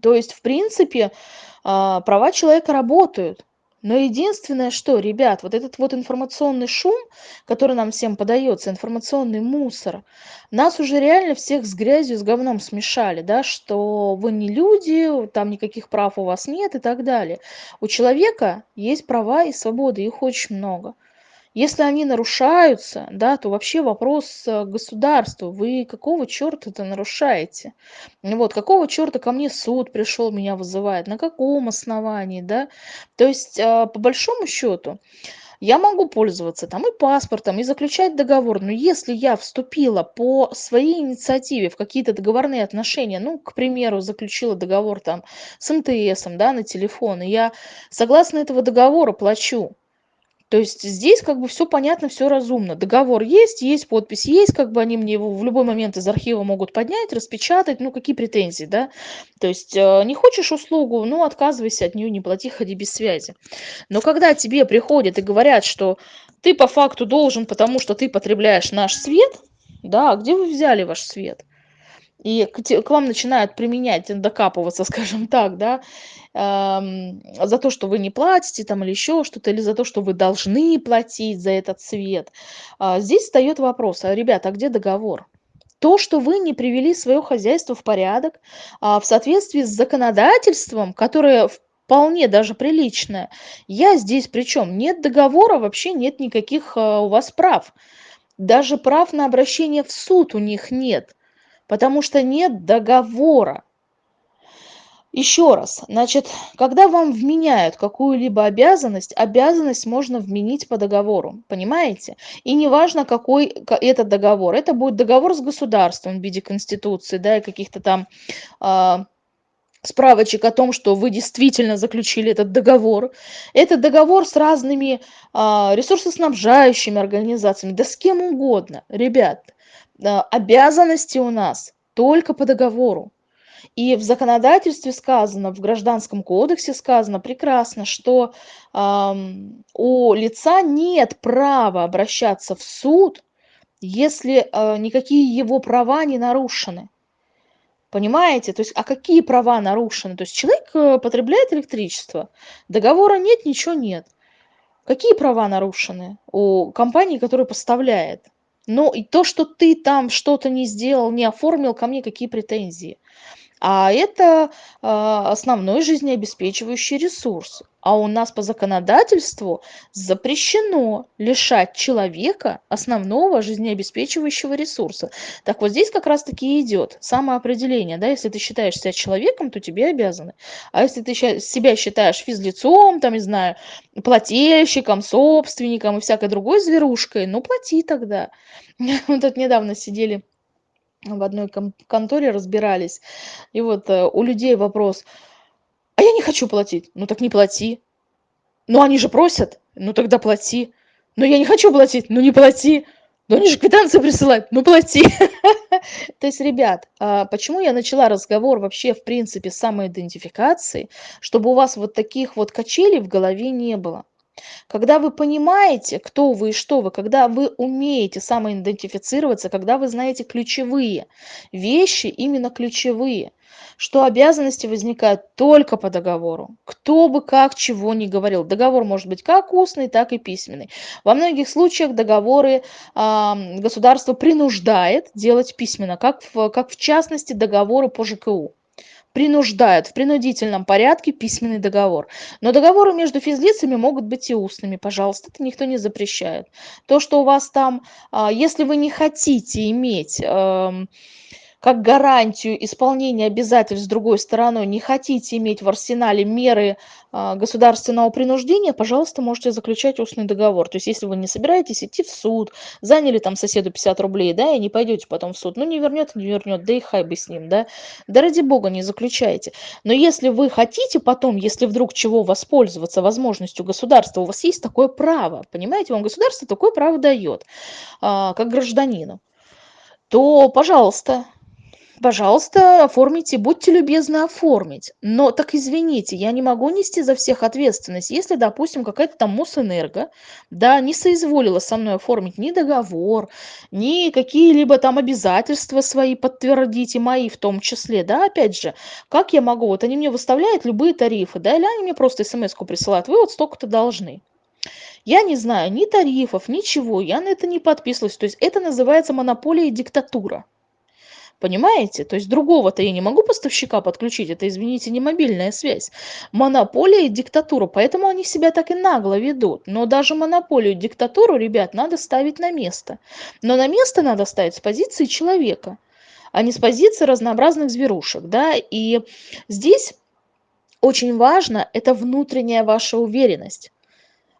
То есть, в принципе, а, права человека работают. Но единственное, что, ребят, вот этот вот информационный шум, который нам всем подается, информационный мусор, нас уже реально всех с грязью, с говном смешали, да, что вы не люди, там никаких прав у вас нет и так далее. У человека есть права и свободы, их очень много. Если они нарушаются, да, то вообще вопрос э, государству. Вы какого черта это нарушаете? Вот, какого черта ко мне суд пришел, меня вызывает? На каком основании, да? То есть, э, по большому счету, я могу пользоваться там и паспортом, и заключать договор, но если я вступила по своей инициативе в какие-то договорные отношения, ну, к примеру, заключила договор там с МТСом, да, на телефон, и я согласно этого договора плачу, то есть здесь как бы все понятно, все разумно. Договор есть, есть подпись, есть, как бы они мне его в любой момент из архива могут поднять, распечатать, ну какие претензии, да? То есть э, не хочешь услугу, ну отказывайся от нее, не плати, ходи без связи. Но когда тебе приходят и говорят, что ты по факту должен, потому что ты потребляешь наш свет, да, а где вы взяли ваш свет? И к вам начинают применять, докапываться, *laughs* скажем так, да, за то, что вы не платите там или еще что-то, или за то, что вы должны платить за этот свет. А, здесь встает вопрос, а, ребята, а где договор? То, что вы не привели свое хозяйство в порядок, а, в соответствии с законодательством, которое вполне даже приличное, я здесь причем нет договора, вообще нет никаких у вас прав. Даже прав на обращение в суд у них нет. Потому что нет договора. Еще раз, значит, когда вам вменяют какую-либо обязанность, обязанность можно вменить по договору, понимаете? И неважно, какой этот договор. Это будет договор с государством в виде конституции, да, и каких-то там э, справочек о том, что вы действительно заключили этот договор. Это договор с разными э, ресурсоснабжающими организациями, да с кем угодно. Ребят, обязанности у нас только по договору. И в законодательстве сказано, в Гражданском кодексе сказано прекрасно, что э, у лица нет права обращаться в суд, если э, никакие его права не нарушены. Понимаете? То есть, а какие права нарушены? То есть человек э, потребляет электричество, договора нет, ничего нет. Какие права нарушены у компании, которая поставляет? Ну, и то, что ты там что-то не сделал, не оформил, ко мне какие претензии? А это а, основной жизнеобеспечивающий ресурс. А у нас по законодательству запрещено лишать человека основного жизнеобеспечивающего ресурса. Так вот здесь как раз-таки идет самоопределение. Да? Если ты считаешь себя человеком, то тебе обязаны. А если ты себя считаешь физлицом, там, не знаю, плательщиком, собственником и всякой другой зверушкой, ну плати тогда. *laughs* Мы тут недавно сидели в одной конторе разбирались. И вот э, у людей вопрос, а я не хочу платить. Ну так не плати. Ну они же просят, ну тогда плати. Но я не хочу платить, ну не плати. Ну они же квитанции присылают, ну плати. *laughs* То есть, ребят, а почему я начала разговор вообще, в принципе, с самоидентификации, чтобы у вас вот таких вот качелей в голове не было. Когда вы понимаете, кто вы и что вы, когда вы умеете самоидентифицироваться, когда вы знаете ключевые вещи, именно ключевые, что обязанности возникают только по договору. Кто бы как чего ни говорил. Договор может быть как устный, так и письменный. Во многих случаях договоры э, государство принуждает делать письменно, как в, как в частности договоры по ЖКУ принуждают в принудительном порядке письменный договор. Но договоры между физлицами могут быть и устными, пожалуйста, это никто не запрещает. То, что у вас там, а, если вы не хотите иметь эм, как гарантию исполнения обязательств с другой стороной не хотите иметь в арсенале меры а, государственного принуждения, пожалуйста, можете заключать устный договор. То есть, если вы не собираетесь идти в суд, заняли там соседу 50 рублей, да, и не пойдете потом в суд, ну, не вернет, не вернет, да и хай бы с ним, да. Да ради бога не заключайте. Но если вы хотите потом, если вдруг чего воспользоваться возможностью государства, у вас есть такое право, понимаете, вам государство такое право дает, а, как гражданину, то, пожалуйста, пожалуйста, оформите, будьте любезны оформить. Но так извините, я не могу нести за всех ответственность. Если, допустим, какая-то там Мосэнерго, да, не соизволила со мной оформить ни договор, ни какие-либо там обязательства свои подтвердить, и мои в том числе, да, опять же, как я могу, вот они мне выставляют любые тарифы, да, или они мне просто смс-ку присылают, вы вот столько-то должны. Я не знаю ни тарифов, ничего, я на это не подписывалась. То есть это называется монополия и диктатура. Понимаете? То есть другого-то я не могу поставщика подключить, это, извините, не мобильная связь. Монополия и диктатура, поэтому они себя так и нагло ведут. Но даже монополию и диктатуру, ребят, надо ставить на место. Но на место надо ставить с позиции человека, а не с позиции разнообразных зверушек. Да? И здесь очень важно, это внутренняя ваша уверенность.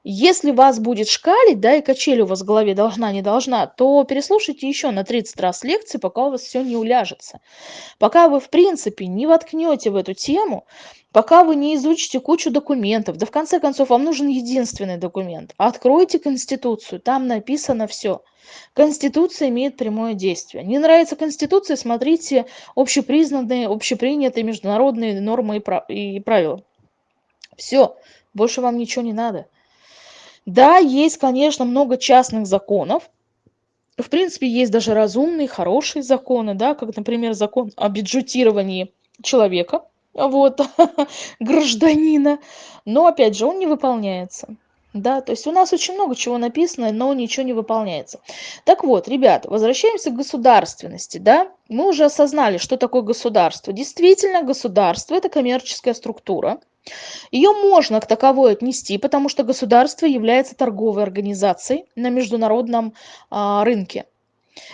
Если вас будет шкалить, да, и качель у вас в голове должна, не должна, то переслушайте еще на 30 раз лекции, пока у вас все не уляжется. Пока вы, в принципе, не воткнете в эту тему, пока вы не изучите кучу документов, да в конце концов вам нужен единственный документ. Откройте Конституцию, там написано все. Конституция имеет прямое действие. Не нравится Конституция, смотрите общепризнанные, общепринятые международные нормы и правила. Все, больше вам ничего не надо. Да, есть, конечно, много частных законов. В принципе, есть даже разумные, хорошие законы, да, как, например, закон о бюджетировании человека, вот, *laughs* гражданина. Но, опять же, он не выполняется. Да, то есть у нас очень много чего написано, но ничего не выполняется. Так вот, ребят, возвращаемся к государственности, да. Мы уже осознали, что такое государство. Действительно, государство – это коммерческая структура, ее можно к таковой отнести, потому что государство является торговой организацией на международном а, рынке.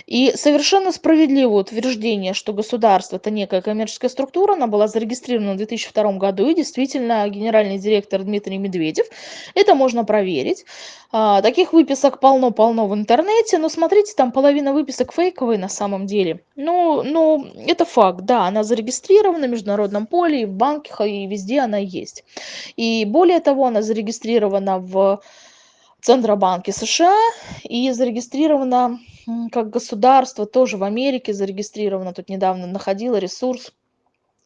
И совершенно справедливое утверждение, что государство это некая коммерческая структура, она была зарегистрирована в 2002 году, и действительно генеральный директор Дмитрий Медведев, это можно проверить. А, таких выписок полно-полно в интернете, но смотрите, там половина выписок фейковые на самом деле. Ну, ну, это факт, да, она зарегистрирована в международном поле, и в банках, и везде она есть. И более того, она зарегистрирована в Центробанке США и зарегистрирована как государство, тоже в Америке зарегистрирована. Тут недавно находила ресурс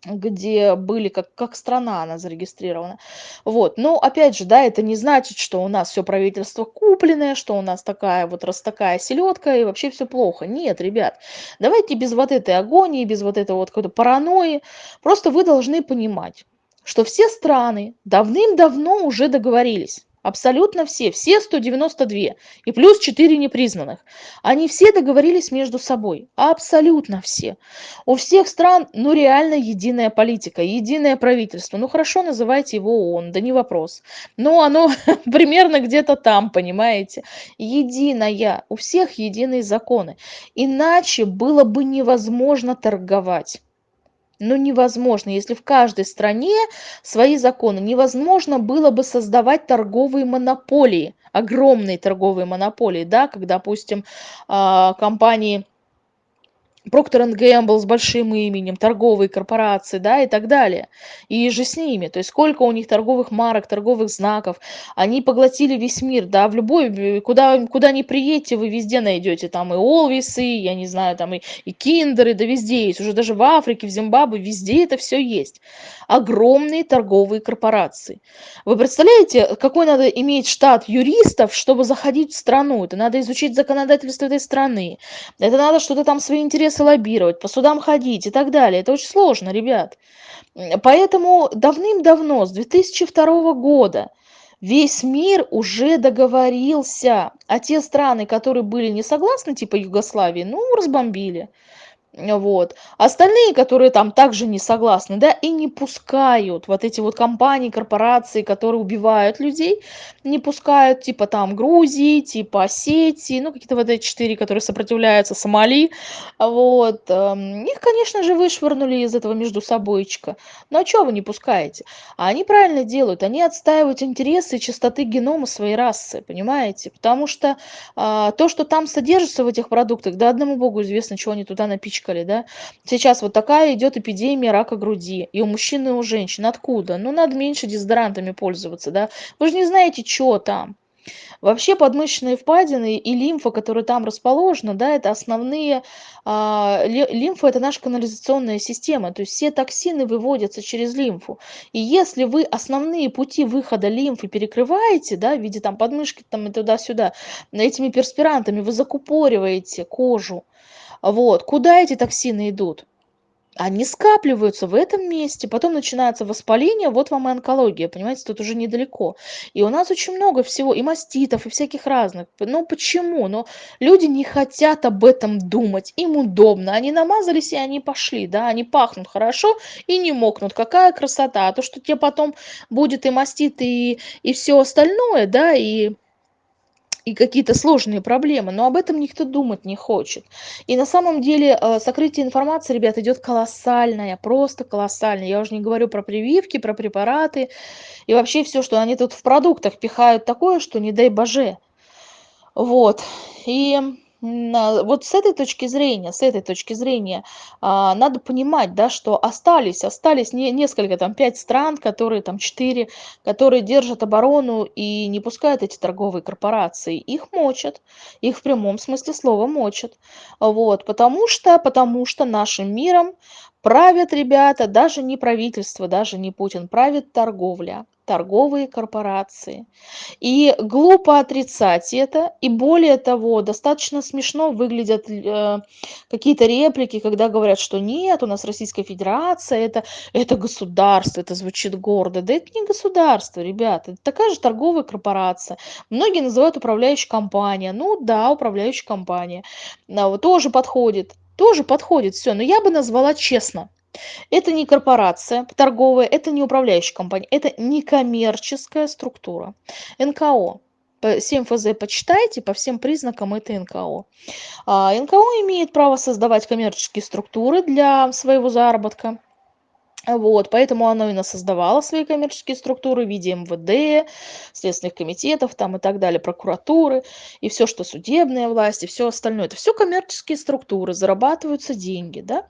где были как, как страна она зарегистрирована. Вот. Но опять же, да, это не значит, что у нас все правительство купленное, что у нас такая вот раз такая селедка и вообще все плохо. Нет, ребят, давайте без вот этой агонии, без вот этой вот какой-то паранойи. Просто вы должны понимать, что все страны давным-давно уже договорились Абсолютно все, все 192 и плюс 4 непризнанных. Они все договорились между собой, абсолютно все. У всех стран, ну реально единая политика, единое правительство. Ну хорошо, называйте его ООН, да не вопрос. Но оно *laughs* примерно где-то там, понимаете. Единая, у всех единые законы. Иначе было бы невозможно торговать. Ну, невозможно. Если в каждой стране свои законы, невозможно было бы создавать торговые монополии, огромные торговые монополии, да, как, допустим, а, компании Procter Gamble с большим именем, торговые корпорации, да, и так далее. И же с ними. То есть сколько у них торговых марок, торговых знаков. Они поглотили весь мир, да, в любой, куда, куда ни приедете, вы везде найдете там и Олвисы, я не знаю, там и, и Киндеры, да везде есть. Уже даже в Африке, в Зимбабве, везде это все есть. Огромные торговые корпорации. Вы представляете, какой надо иметь штат юристов, чтобы заходить в страну? Это надо изучить законодательство этой страны. Это надо что-то там свои интересы интересы лоббировать, по судам ходить и так далее. Это очень сложно, ребят. Поэтому давным-давно, с 2002 года, весь мир уже договорился, а те страны, которые были не согласны, типа Югославии, ну, разбомбили вот. Остальные которые там также не согласны да и не пускают. Вот эти вот компании корпорации которые убивают людей не пускают типа там грузии типа осетии ну какие-то вот эти четыре которые сопротивляются сомали. Вот эм, их конечно же вышвырнули из этого между собойчика. Ну а чего вы не пускаете? А они правильно делают. Они отстаивают интересы чистоты генома своей расы понимаете? Потому что а, то что там содержится в этих продуктах да одному богу известно чего они туда напичкали напичкали, да. Сейчас вот такая идет эпидемия рака груди. И у мужчин, и у женщин. Откуда? Ну, надо меньше дезодорантами пользоваться, да. Вы же не знаете, что там. Вообще подмышечные впадины и лимфа, которая там расположена, да, это основные, а, лимфа это наша канализационная система, то есть все токсины выводятся через лимфу. И если вы основные пути выхода лимфы перекрываете, да, в виде там подмышки там и туда-сюда, этими перспирантами вы закупориваете кожу, вот. Куда эти токсины идут? Они скапливаются в этом месте, потом начинается воспаление, вот вам и онкология, понимаете, тут уже недалеко. И у нас очень много всего, и маститов, и всяких разных. Ну почему? Но люди не хотят об этом думать, им удобно. Они намазались, и они пошли, да, они пахнут хорошо и не мокнут. Какая красота! А то, что тебе потом будет и мастит, и, и все остальное, да, и и какие-то сложные проблемы, но об этом никто думать не хочет. И на самом деле э, сокрытие информации, ребят, идет колоссальное, просто колоссальное. Я уже не говорю про прививки, про препараты и вообще все, что они тут в продуктах пихают такое, что не дай боже. Вот. И вот с этой точки зрения, с этой точки зрения а, надо понимать, да, что остались, остались не, несколько, там, пять стран, которые, там, четыре, которые держат оборону и не пускают эти торговые корпорации. Их мочат, их в прямом смысле слова мочат. Вот, потому что, потому что нашим миром правят ребята, даже не правительство, даже не Путин, правит торговля торговые корпорации. И глупо отрицать это. И более того, достаточно смешно выглядят э, какие-то реплики, когда говорят, что нет, у нас Российская Федерация, это, это государство, это звучит гордо. Да это не государство, ребята, это такая же торговая корпорация. Многие называют управляющая компания. Ну да, управляющая компания. Но тоже подходит. Тоже подходит все. Но я бы назвала честно это не корпорация торговая, это не управляющая компания, это некоммерческая структура. НКО. 7 ФЗ почитайте, по всем признакам это НКО. А, НКО имеет право создавать коммерческие структуры для своего заработка. Вот, поэтому оно и создавало свои коммерческие структуры в виде МВД, следственных комитетов там и так далее, прокуратуры, и все, что судебная власть, и все остальное. Это все коммерческие структуры, зарабатываются деньги, да.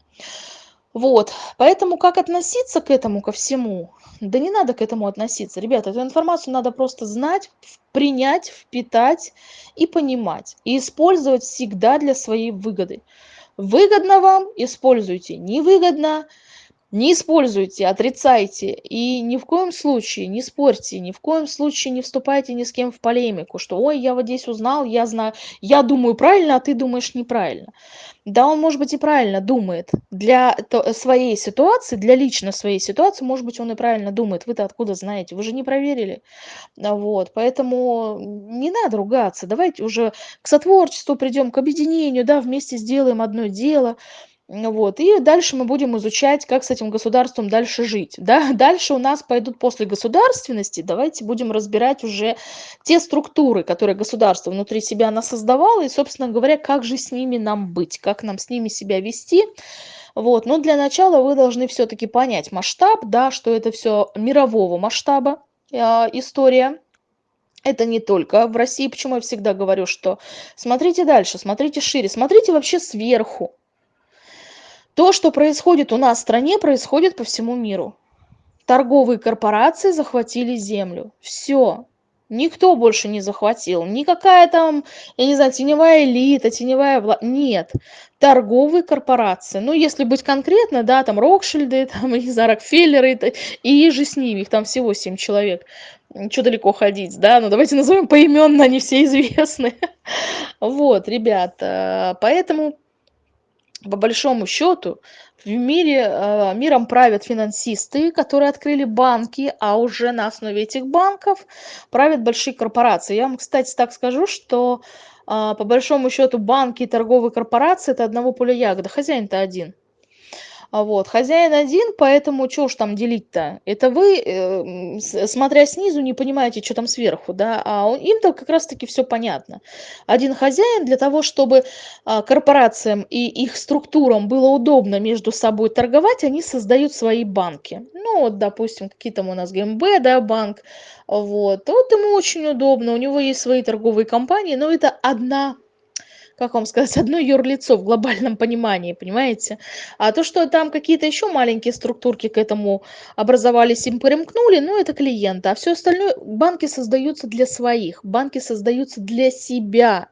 Вот, поэтому как относиться к этому, ко всему? Да не надо к этому относиться. Ребята, эту информацию надо просто знать, принять, впитать и понимать. И использовать всегда для своей выгоды. Выгодно вам – используйте, невыгодно – не используйте, отрицайте и ни в коем случае не спорьте, ни в коем случае не вступайте ни с кем в полемику, что ой, я вот здесь узнал, я знаю, я думаю правильно, а ты думаешь неправильно. Да, он, может быть, и правильно думает. Для своей ситуации, для лично своей ситуации, может быть, он и правильно думает. Вы-то откуда знаете? Вы же не проверили. Вот, поэтому не надо ругаться. Давайте уже к сотворчеству придем, к объединению, да, вместе сделаем одно дело. Вот. И дальше мы будем изучать, как с этим государством дальше жить. Да? *laughs* Дальше у нас пойдут после государственности, давайте будем разбирать уже те структуры, которые государство внутри себя она создавало, и, собственно говоря, как же с ними нам быть, как нам с ними себя вести. Вот. Но для начала вы должны все-таки понять масштаб, да, что это все мирового масштаба э, история. Это не только в России, почему я всегда говорю, что смотрите дальше, смотрите шире, смотрите вообще сверху то, что происходит у нас в стране, происходит по всему миру. Торговые корпорации захватили землю. Все. Никто больше не захватил. Никакая там, я не знаю, теневая элита, теневая власть. Нет. Торговые корпорации. Ну, если быть конкретно, да, там Рокшильды, *laughs* там, не знаю, Рокфеллеры и же с ними. Их там всего семь человек. Что далеко ходить, да? Ну, давайте назовем поименно, они все *laughs* известны. Вот, ребята. Поэтому по большому счету в мире э, миром правят финансисты которые открыли банки а уже на основе этих банков правят большие корпорации. Я вам кстати так скажу что а, по большому счету банки и торговые корпорации это одного поля ягода хозяин то один а вот хозяин один поэтому что уж там делить-то? Это вы э, смотря снизу не понимаете что там сверху да? А им-то как раз-таки все понятно. Один хозяин для того чтобы а, корпорациям и их структурам было удобно между собой торговать они создают свои банки. Ну вот допустим какие там у нас гмб да банк. Вот вот ему очень удобно у него есть свои торговые компании но это одна как вам сказать, одно юрлицо в глобальном понимании, понимаете? А то, что там какие-то еще маленькие структурки к этому образовались, им примкнули, ну, это клиенты. А все остальное, банки создаются для своих, банки создаются для себя.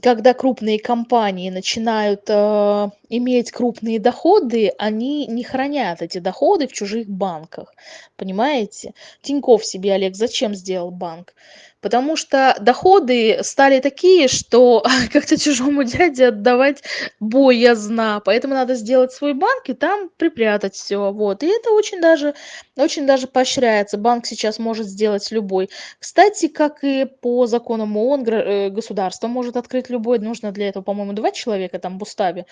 Когда крупные компании начинают э, иметь крупные доходы, они не хранят эти доходы в чужих банках. Понимаете? Тиньков себе, Олег, зачем сделал банк? Потому что доходы стали такие, что *laughs* как-то чужому *laughs* дяде отдавать боязно, поэтому надо сделать свой банк и там припрятать все, вот. И это очень даже, очень даже поощряется. Банк сейчас может сделать любой. Кстати, как и по законам ООН, э, государство может открыть любой. Нужно для этого, по-моему, два человека там в уставе,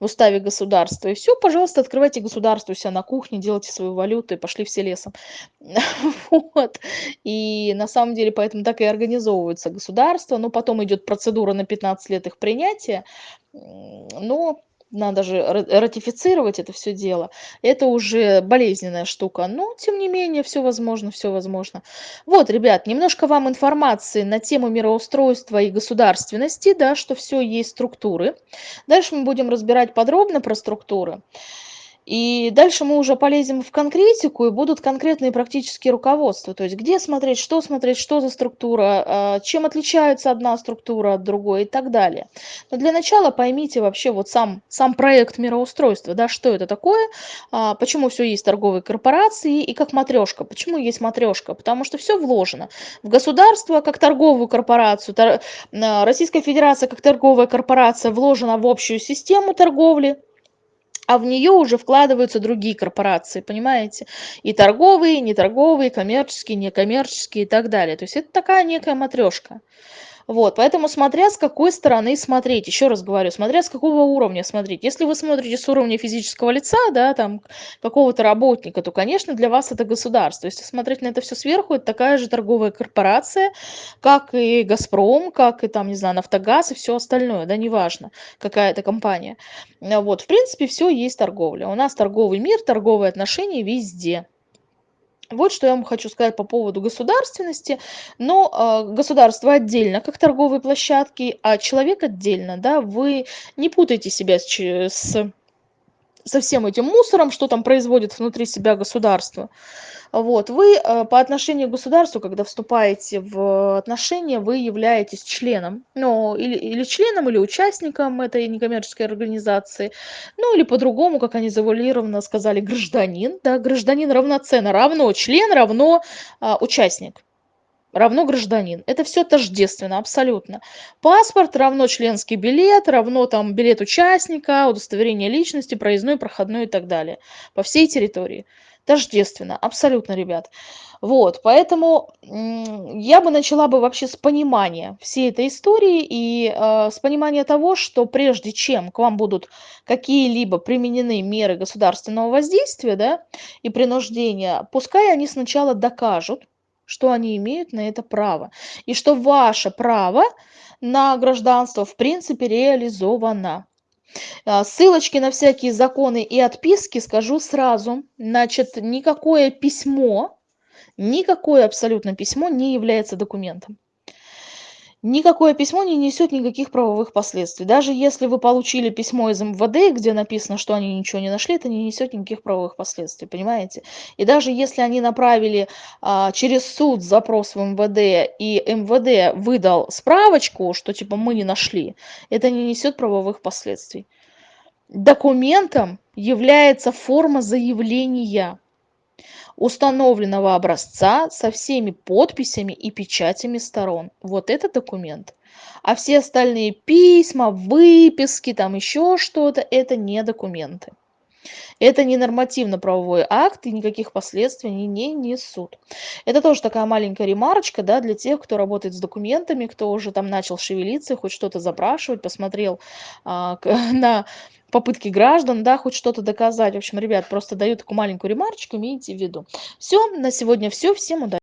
в уставе государства. И все, пожалуйста, открывайте государство у себя на кухне, делайте свою валюту и пошли все лесом. *laughs* Вот. И на самом деле, поэтому так и организовывается государство, но потом идет процедура на 15 лет их принятия, но надо же ратифицировать это все дело. Это уже болезненная штука, но тем не менее все возможно, все возможно. Вот, ребят, немножко вам информации на тему мироустройства и государственности, да, что все есть структуры. Дальше мы будем разбирать подробно про структуры. И дальше мы уже полезем в конкретику, и будут конкретные практические руководства. То есть где смотреть, что смотреть, что за структура, а, чем отличается одна структура от другой и так далее. Но для начала поймите вообще вот сам, сам проект мироустройства, да, что это такое, а, почему все есть торговые корпорации и как матрешка. Почему есть матрешка? Потому что все вложено в государство как торговую корпорацию, а, Российская Федерация как торговая корпорация вложена в общую систему торговли, а в нее уже вкладываются другие корпорации, понимаете? И торговые, и неторговые, коммерческие, некоммерческие и так далее. То есть это такая некая матрешка. Вот, поэтому смотря с какой стороны смотреть, еще раз говорю, смотря с какого уровня смотреть. Если вы смотрите с уровня физического лица, да, там какого-то работника, то, конечно, для вас это государство. Если смотреть на это все сверху, это такая же торговая корпорация, как и «Газпром», как и там, не знаю, «Нафтогаз» и все остальное, да, неважно, какая это компания. Вот, в принципе, все есть торговля. У нас торговый мир, торговые отношения везде. Вот что я вам хочу сказать по поводу государственности. Но э, государство отдельно, как торговые площадки, а человек отдельно, да, вы не путайте себя с, с со всем этим мусором, что там производит внутри себя государство. Вот, вы э, по отношению к государству, когда вступаете в отношения, вы являетесь членом, ну, или, или членом, или участником этой некоммерческой организации, ну, или по-другому, как они завуалированно сказали, гражданин, да, гражданин равноценно, равно член, равно а, участник равно гражданин. Это все тождественно, абсолютно. Паспорт равно членский билет, равно там билет участника, удостоверение личности, проездной, проходной и так далее. По всей территории. Тождественно, абсолютно, ребят. Вот, поэтому я бы начала бы вообще с понимания всей этой истории и э, с понимания того, что прежде чем к вам будут какие-либо применены меры государственного воздействия, да, и принуждения, пускай они сначала докажут, что они имеют на это право. И что ваше право на гражданство в принципе реализовано. А, ссылочки на всякие законы и отписки скажу сразу. Значит, никакое письмо, никакое абсолютно письмо не является документом никакое письмо не несет никаких правовых последствий. Даже если вы получили письмо из мвд где написано что они ничего не нашли это не несет никаких правовых последствий понимаете? И даже если они направили а, через суд запрос в мвд и мвд выдал справочку что типа мы не нашли это не несет правовых последствий. Документом является форма заявления установленного образца со всеми подписями и печатями сторон. Вот это документ. А все остальные письма, выписки, там еще что-то, это не документы. Это не нормативно-правовой акт и никаких последствий они не несут. Это тоже такая маленькая ремарочка да, для тех, кто работает с документами, кто уже там начал шевелиться, хоть что-то запрашивать, посмотрел а, *laughs* на попытки граждан, да, хоть что-то доказать. В общем, ребят, просто даю такую маленькую ремарочку, имейте в виду. Все, на сегодня все. Всем удачи.